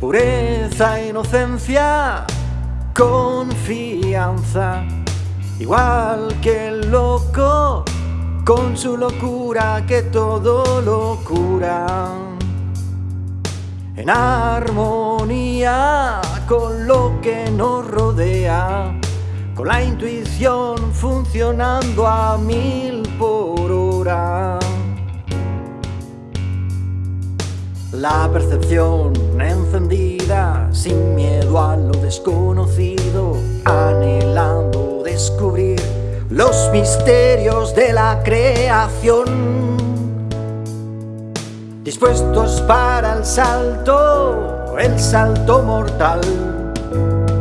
Pureza, inocencia, confianza, igual que el loco, con su locura que todo lo cura. En armonía con lo que nos rodea, con la intuición funcionando a mil por hora. La percepción encendida, sin miedo a lo desconocido, anhelando descubrir los misterios de la creación. Dispuestos para el salto, el salto mortal,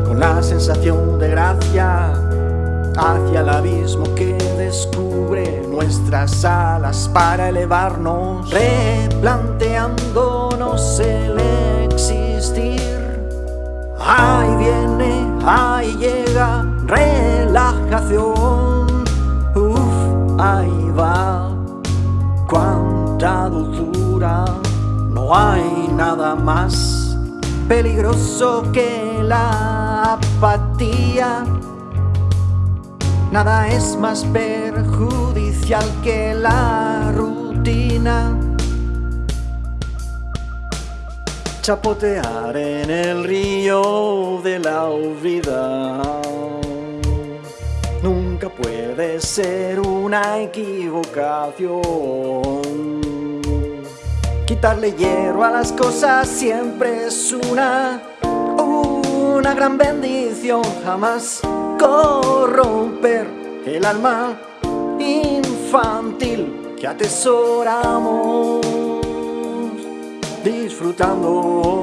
con la sensación de gracia hacia el abismo que descubre nuestras alas para elevarnos, replanteándonos el existir. Ahí viene, ahí llega, relajación, uff, ahí va, cuánta dulzura, no hay nada más peligroso que la apatía Nada es más perjudicial que la rutina. Chapotear en el río de la vida nunca puede ser una equivocación. Quitarle hierro a las cosas siempre es una, una gran bendición, jamás corromper el alma infantil que atesoramos, disfrutando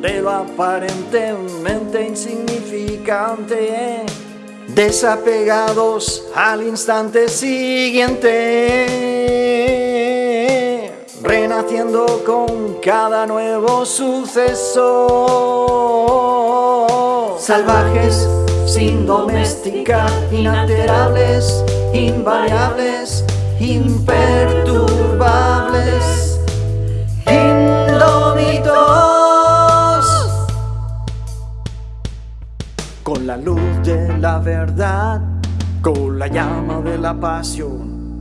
de lo aparentemente insignificante, desapegados al instante siguiente, renaciendo con cada nuevo suceso, salvajes sin domesticar, inalterables, invariables, imperturbables, indómitos. Con la luz de la verdad, con la llama de la pasión,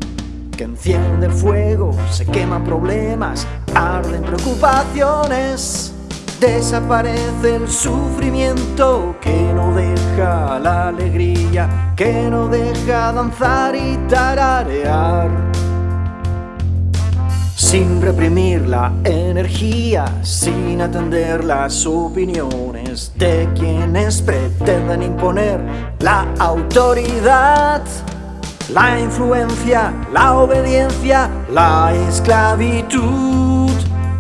que enciende fuego, se queman problemas, arden preocupaciones. Desaparece el sufrimiento que no deja la alegría, que no deja danzar y tararear. Sin reprimir la energía, sin atender las opiniones de quienes pretenden imponer la autoridad, la influencia, la obediencia, la esclavitud.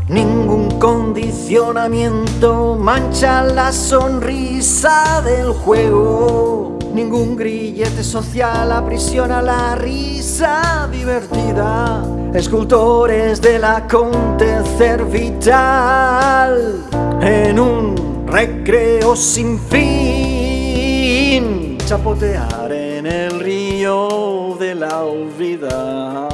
Ningún condicionamiento mancha la sonrisa del juego. Ningún grillete social aprisiona la risa divertida. Escultores del acontecer vital en un recreo sin fin. Chapotear en el río de la vida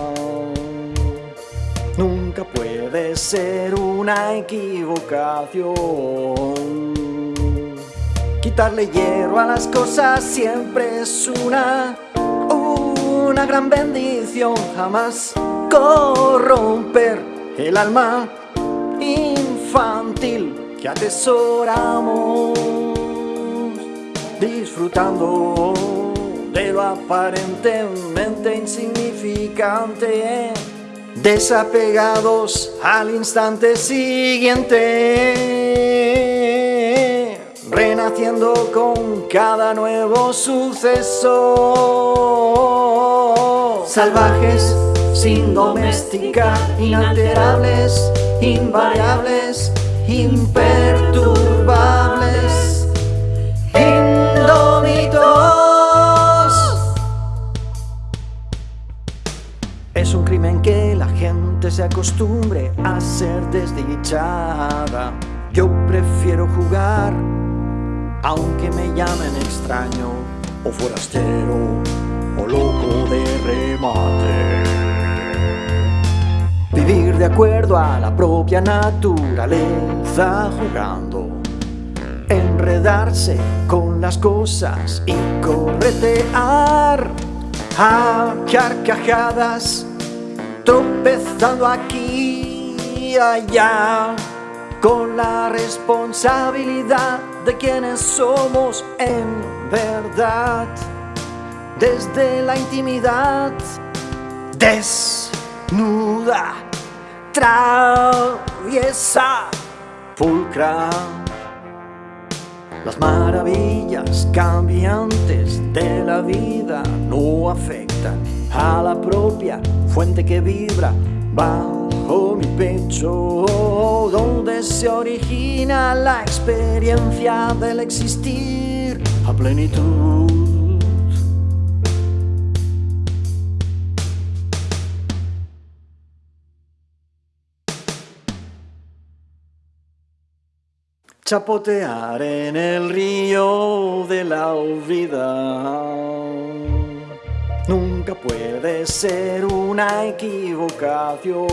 puede ser una equivocación. Quitarle hierro a las cosas siempre es una, una gran bendición. Jamás corromper el alma infantil que atesoramos, disfrutando de lo aparentemente insignificante desapegados al instante siguiente, renaciendo con cada nuevo suceso. Salvajes, sin domesticar, inalterables, invariables, imperturbables, acostumbre a ser desdichada. Yo prefiero jugar, aunque me llamen extraño, o forastero, o loco de remate. Vivir de acuerdo a la propia naturaleza jugando Enredarse con las cosas y corretear A carcajadas tropezando aquí y allá con la responsabilidad de quienes somos en verdad. Desde la intimidad desnuda traviesa pulcra. Las maravillas cambiantes de la vida no afectan a la propia fuente que vibra bajo mi pecho donde se origina la experiencia del existir a plenitud. Chapotear en el río de la vida Puede ser una equivocación.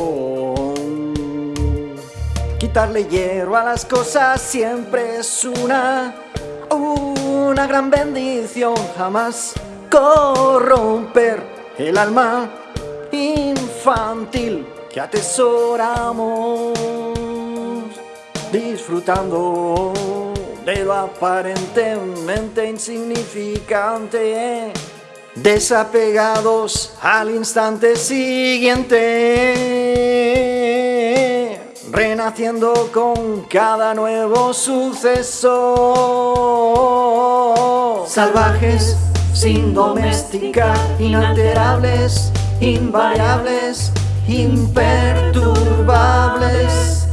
Quitarle hierro a las cosas siempre es una Una gran bendición. Jamás corromper el alma infantil que atesoramos disfrutando de lo aparentemente insignificante, desapegados al instante siguiente, renaciendo con cada nuevo suceso. Salvajes, sin domesticar, inalterables, invariables, imperturbables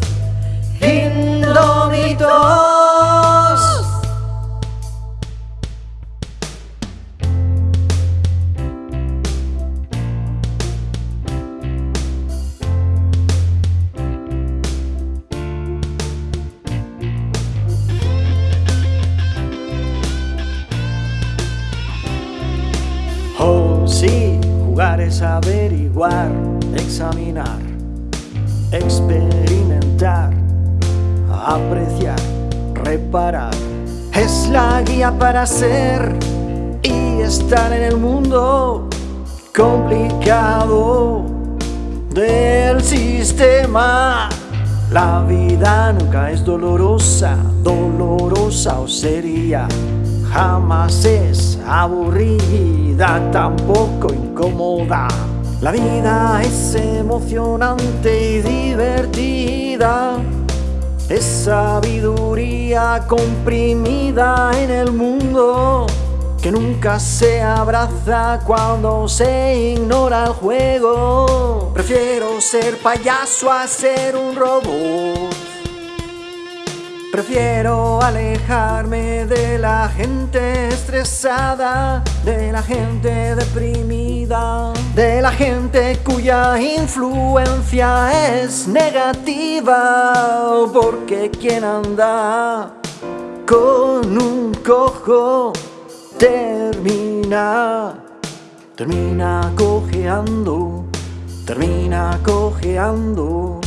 sí, jugar es averiguar, examinar, experimentar apreciar, reparar. Es la guía para ser y estar en el mundo complicado del sistema. La vida nunca es dolorosa, dolorosa o sería. Jamás es aburrida, tampoco incómoda. La vida es emocionante y divertida. Es sabiduría comprimida en el mundo que nunca se abraza cuando se ignora el juego. Prefiero ser payaso a ser un robot. Prefiero alejarme de la gente estresada, de la gente deprimida, de la gente cuya influencia es negativa, porque quien anda con un cojo termina, termina cojeando, termina cojeando.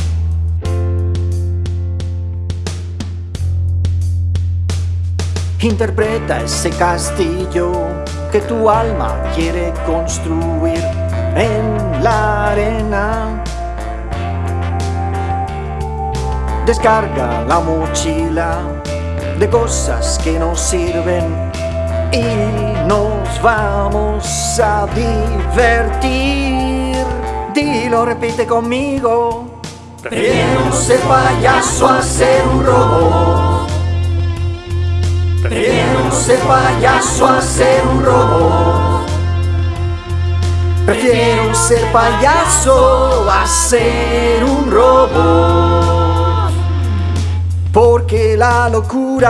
Interpreta ese castillo que tu alma quiere construir en la arena. Descarga la mochila de cosas que nos sirven y nos vamos a divertir. Dilo, repite conmigo. Prefiero ser payaso a ser un robot. Prefiero ser payaso a ser un robot. Prefiero ser payaso a ser un robot. Porque la locura